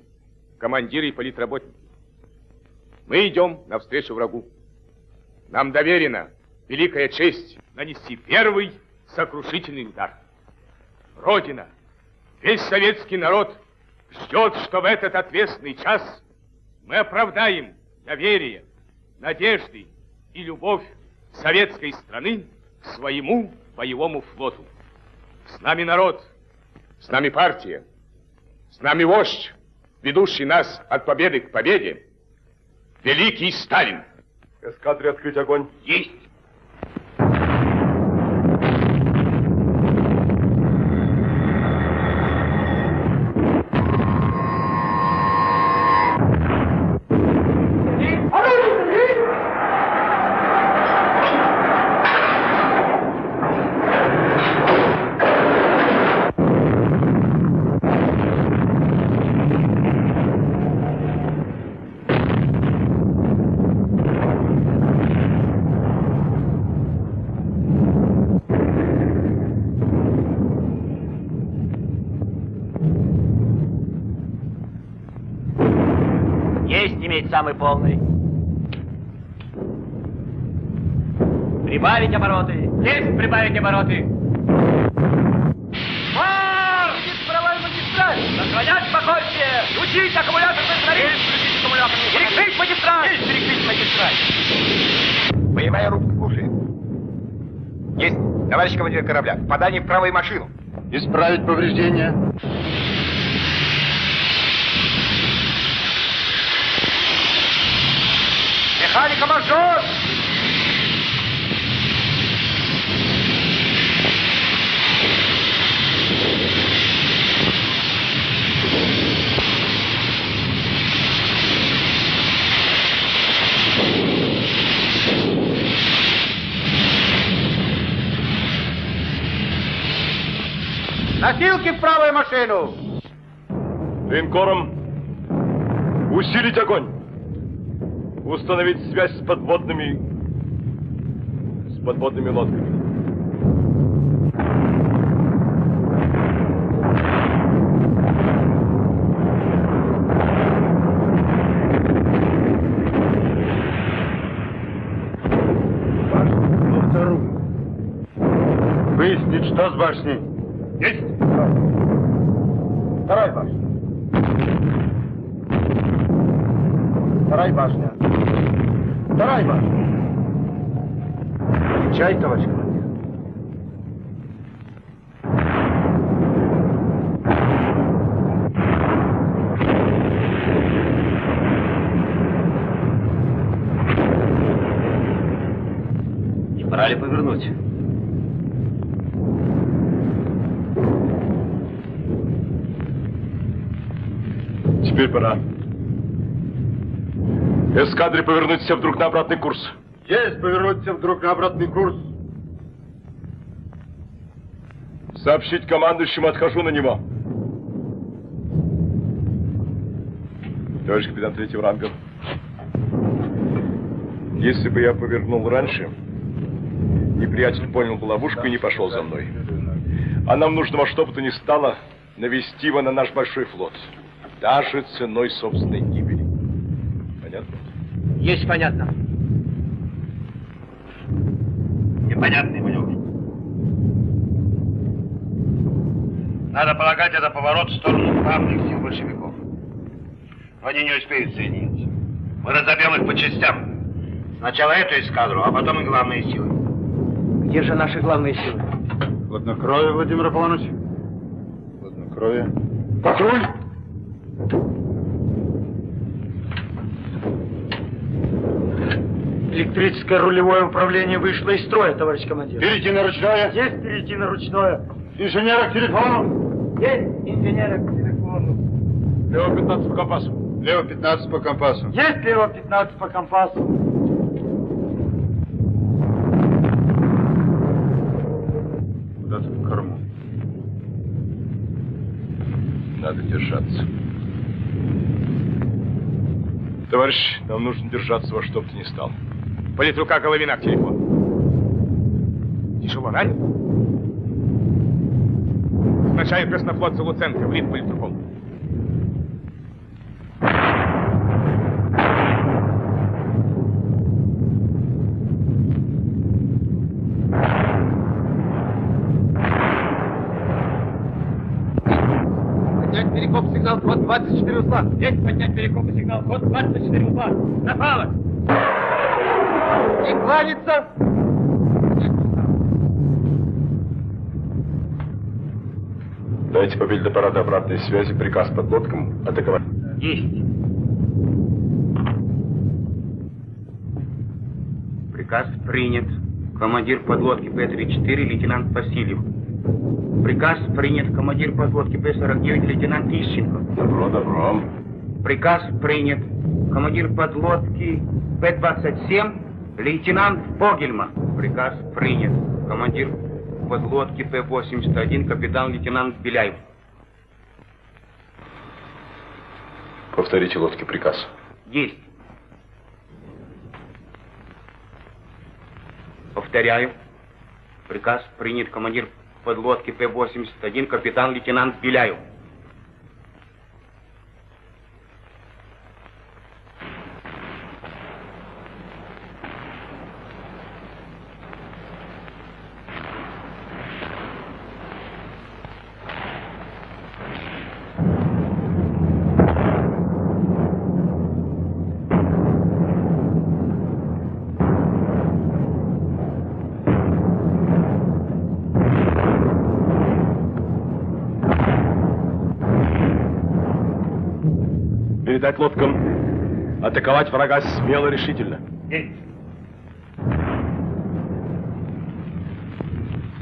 командиры и политработники, мы идем навстречу врагу. Нам доверена великая честь нанести первый сокрушительный удар. Родина, Весь советский народ ждет, что в этот ответственный час мы оправдаем доверие, надежды и любовь советской страны к своему боевому флоту. С нами народ, с нами партия, с нами вождь, ведущий нас от победы к победе, великий Сталин. Эскадре открыть огонь. Есть иметь самый полный. Прибавить обороты. Есть прибавить обороты. Марш! Правой магистраль! Сохранять спокойствие! Включить аккумулятор быстрее! Включить аккумулятор! Перекрыть магистраль! Есть перекрыть магистраль! Боевая рубка слушает. Есть, товарищ командир корабля. Попадание в правую машину. Исправить повреждения. Механика мажор! Носилки в правую машину! Линкором усилить огонь. Установить связь с подводными... с подводными лодками. Отвечай, товарищ командир. Не пора ли повернуть? Теперь пора. Эскадре повернуть все вдруг на обратный курс. Есть повернуть все вдруг на обратный курс. Сообщить командующему, отхожу на него. Товарищ капитан третьего ранга. Если бы я повернул раньше, неприятель понял бы ловушку и не пошел за мной. А нам нужно во что бы то ни стало навести его на наш большой флот. Даже ценой собственной гибели. Понятно? Есть понятно. Непонятный маневр. Надо полагать, это поворот в сторону главных сил большевиков. Но они не успеют соединиться. Мы разобьем их по частям. Сначала эту эскадру, а потом и главные силы. Где же наши главные силы? Хладнокровие, Владимир Аполлоныч. Хладнокровие. Патруль! Электрическое рулевое управление вышло из строя, товарищ командир. Перейти на ручное. Есть перейти на ручное. Инженера к телефону. Есть инженера к телефону. Лево 15 по компасу. Лево 15 по компасу. Есть лево 15 по компасу. Куда-то в корму. Надо держаться. Товарищ, нам нужно держаться во что бы то ни стало. Политрука Головина к телефону. Тяжело ранен? Назначаю краснофлотца Луценко в рит политруком. 24 узла. Есть поднять перекопный сигнал. Ход 24 узла. Направо. И кланяться. Дайте по бильдаппарату обратной связи приказ подлодкам атаковать. Есть. Приказ принят. Командир подлодки П-34, лейтенант Васильев. Приказ принят. Командир подлодки П-49, лейтенант Ищенко. Добро, добро. Приказ принят. Командир подлодки П-27, лейтенант Фогельма. Приказ принят. Командир подлодки П-81, капитан-лейтенант Беляев. Повторите лодке приказ. Есть. Повторяю. Приказ принят командир подлодки П-81, капитан-лейтенант Беляев. Передать лодкам. Атаковать врага смело, решительно.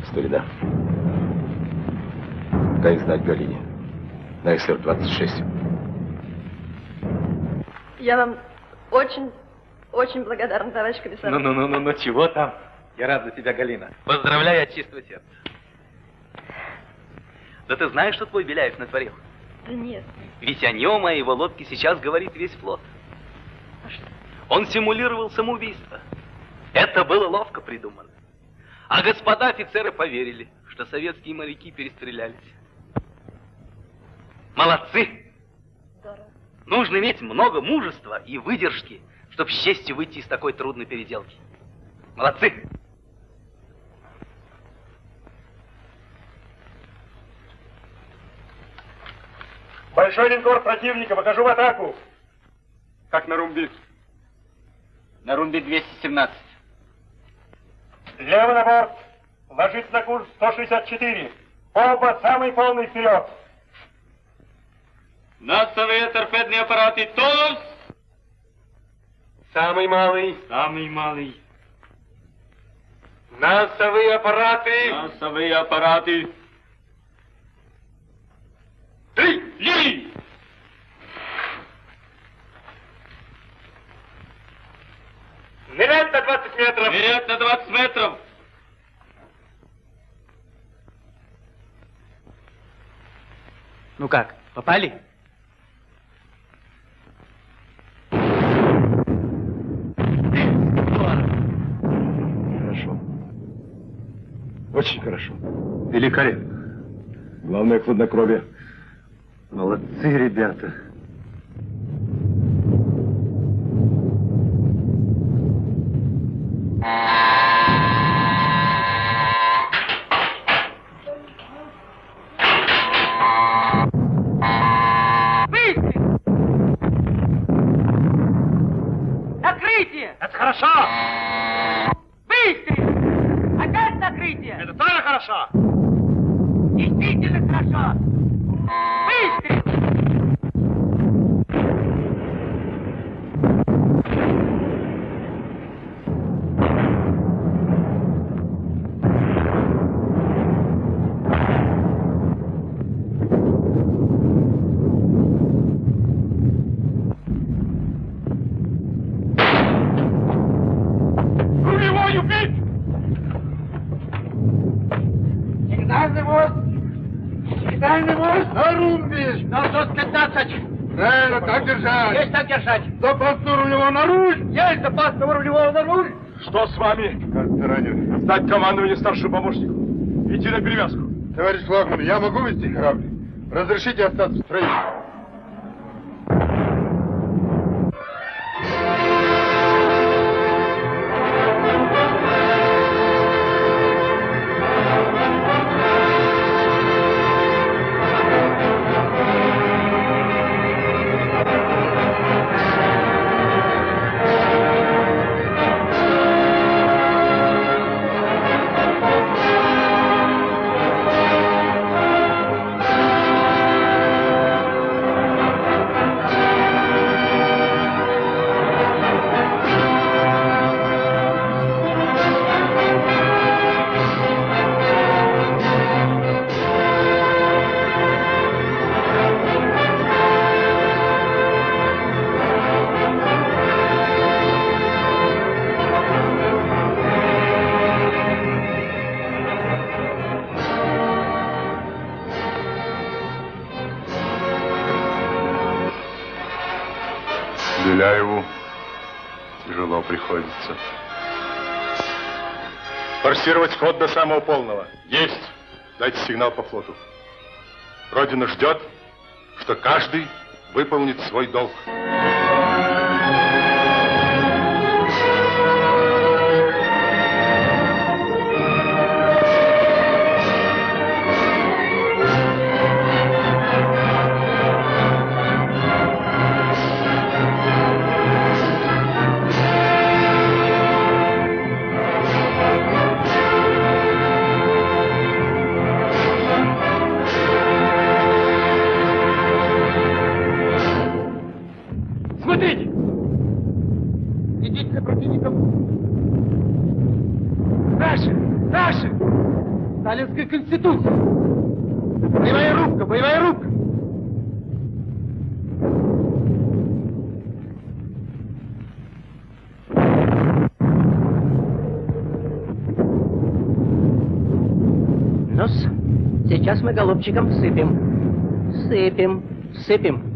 Старина. Дай знать Галине. На СР-26. Я вам очень, очень благодарна, товарищ комиссар. Ну-ну-ну, ну чего там? Я рад за тебя, Галина. Поздравляю от чистого сердца. Да ты знаешь, что твой Беляев натворил? Да нет. Ведь о нем, о его лодке сейчас говорит весь флот. А что? Он симулировал самоубийство. Это было ловко придумано. А господа офицеры поверили, что советские моряки перестрелялись. Молодцы! Здорово. Нужно иметь много мужества и выдержки, чтобы с честью выйти из такой трудной переделки. Молодцы! Большой линкор противника, выхожу в атаку. Как на румби? На румбе 217. Лево на борт. Ложись на курс 164. Оба самый полный вперед. Носовые торпедные аппараты тонус. Самый малый. Самый малый. Носовые аппараты. Носовые аппараты. Три. Ли! Нырять на 20 метров. Вперед на 20 метров. Ну как, попали? Хорошо. Очень хорошо. Великолепно. Главное хладнокровие. Молодцы, ребята. Сдать командование старшему помощнику. Идти на перевязку. Товарищ флагман, я могу вести корабль? Разрешите остаться в Беляеву тяжело приходится. Форсировать ход до самого полного. Есть. Дайте сигнал по флоту. Родина ждет, что каждый выполнит свой долг. Конституция! Боевая рубка! Боевая рубка! ну сейчас мы голубчиком сыпем. Сыпем, сыпем.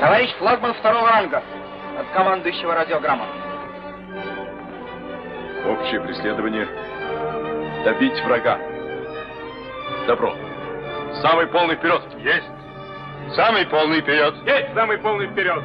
Товарищ флагман второго ранга. От командующего радиограмма. Общее преследование. Добить врага. Добро. Самый полный вперед. Есть. Самый полный вперед. Есть самый полный вперед.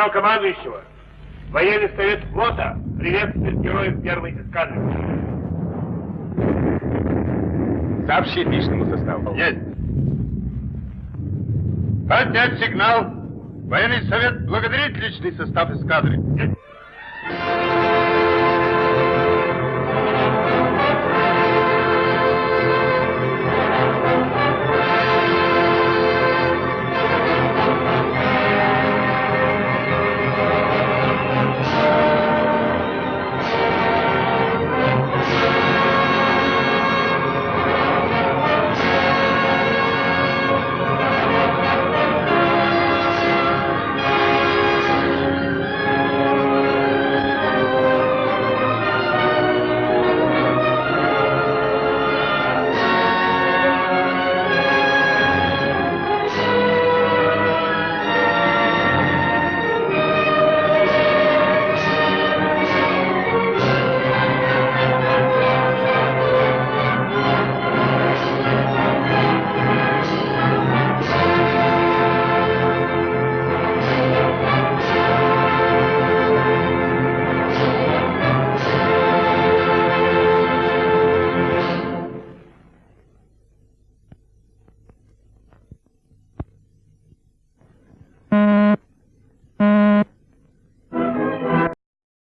Сигнал командующего. Военный совет флота приветствует героев первой эскадры. Сообщить личному составу. Есть. Поднять сигнал. Военный совет благодарит личный состав эскадры. Есть.